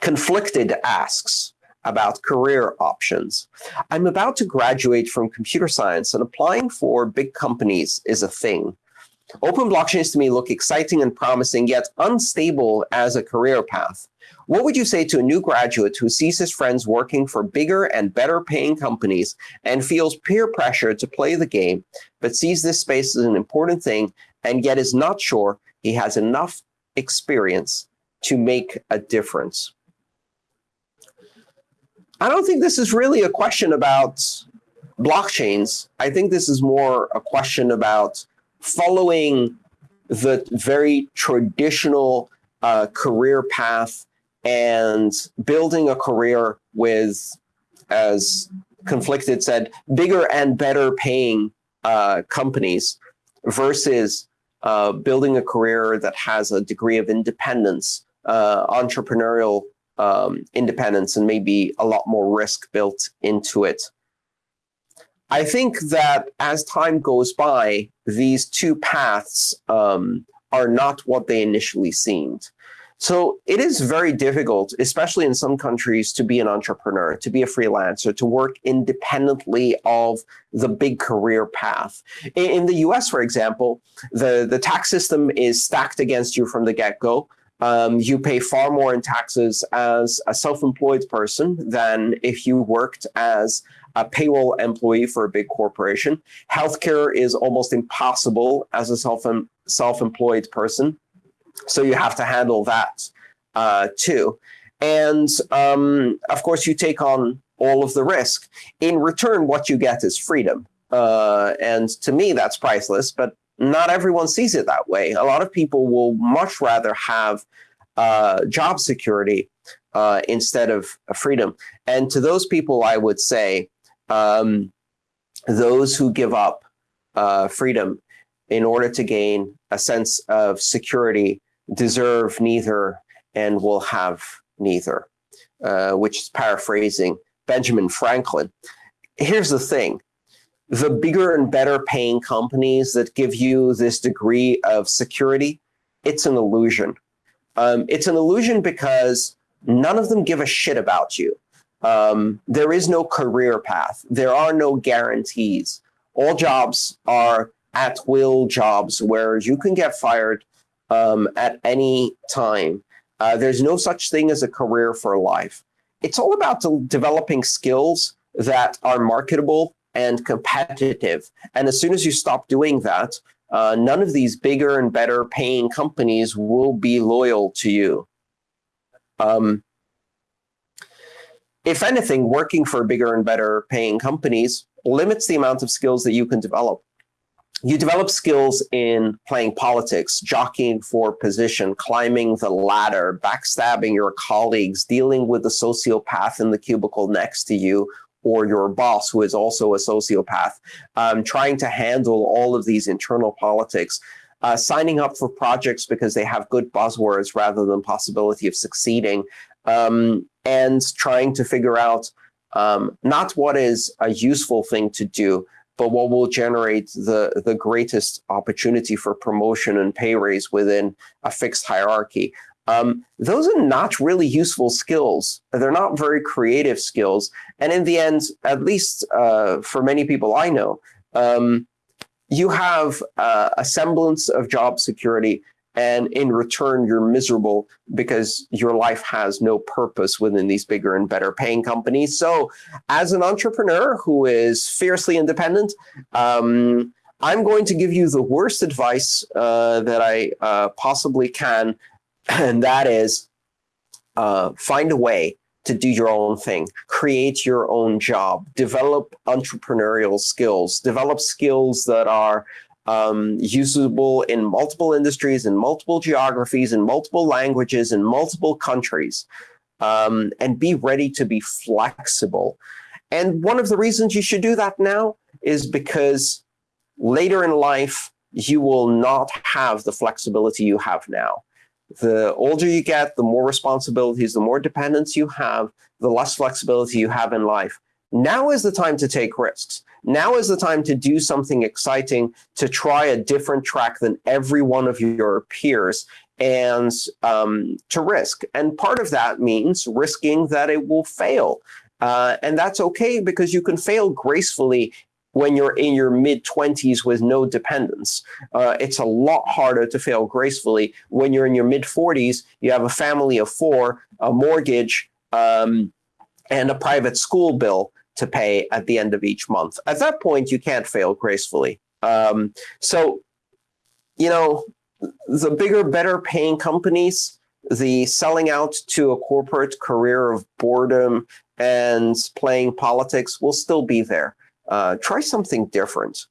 conflicted asks about career options. I'm about to graduate from computer science and applying for big companies is a thing. Open blockchains to me look exciting and promising, yet unstable as a career path. What would you say to a new graduate who sees his friends working for bigger and better paying companies and feels peer pressure to play the game, but sees this space as an important thing and yet is not sure he has enough experience to make a difference? I don't think this is really a question about blockchains. I think this is more a question about following the very traditional uh, career path and building a career with, as Conflicted said, bigger and better paying uh, companies versus uh, building a career that has a degree of independence, uh, entrepreneurial um, independence, and maybe a lot more risk built into it. I think that as time goes by, these two paths um, are not what they initially seemed. So it is very difficult, especially in some countries, to be an entrepreneur, to be a freelancer, to work independently of the big career path. In, the US, for example, the, the tax system is stacked against you from the get-go. Um, you pay far more in taxes as a self-employed person than if you worked as a payroll employee for a big corporation. Healthcare is almost impossible as a self self-employed person. So you have to handle that uh, too. And um, of course, you take on all of the risk. In return, what you get is freedom. Uh, and to me, that's priceless, but not everyone sees it that way. A lot of people will much rather have uh, job security uh, instead of freedom. And to those people, I would say, um, those who give up uh, freedom in order to gain a sense of security deserve neither and will have neither, uh, which is paraphrasing Benjamin Franklin. Here's the thing. The bigger and better paying companies that give you this degree of security, it's an illusion. Um, it's an illusion because none of them give a shit about you. Um, there is no career path. There are no guarantees. All jobs are at will jobs where you can get fired um, at any time. Uh, there's no such thing as a career for life. It's all about developing skills that are marketable and competitive. And as soon as you stop doing that, uh, none of these bigger and better paying companies will be loyal to you. Um, if anything, working for bigger and better paying companies limits the amount of skills that you can develop. You develop skills in playing politics, jockeying for position, climbing the ladder, backstabbing your colleagues, dealing with the sociopath in the cubicle next to you, or your boss who is also a sociopath, um, trying to handle all of these internal politics, uh, signing up for projects because they have good buzzwords rather than possibility of succeeding, um, and trying to figure out um, not what is a useful thing to do, but what will generate the, the greatest opportunity for promotion and pay raise within a fixed hierarchy. Um, those are not really useful skills. They're not very creative skills. And in the end, at least uh, for many people I know, um, you have uh, a semblance of job security and in return you're miserable because your life has no purpose within these bigger and better paying companies. So as an entrepreneur who is fiercely independent, um, I'm going to give you the worst advice uh, that I uh, possibly can, and that is uh, find a way to do your own thing, create your own job, develop entrepreneurial skills, develop skills that are um, usable in multiple industries, in multiple geographies, in multiple languages, in multiple countries, um, and be ready to be flexible. And one of the reasons you should do that now is because later in life, you will not have the flexibility you have now. The older you get, the more responsibilities, the more dependence you have, the less flexibility you have in life. Now is the time to take risks. Now is the time to do something exciting, to try a different track than every one of your peers, and um, to risk. And part of that means risking that it will fail. Uh, and that's okay because you can fail gracefully when you're in your mid 20s with no dependents. Uh, it's a lot harder to fail gracefully when you're in your mid 40s, you have a family of four, a mortgage, um, and a private school bill to pay at the end of each month. At that point, you can't fail gracefully. Um, so, you know, the bigger, better paying companies, the selling out to a corporate career of boredom and playing politics will still be there. Uh, try something different.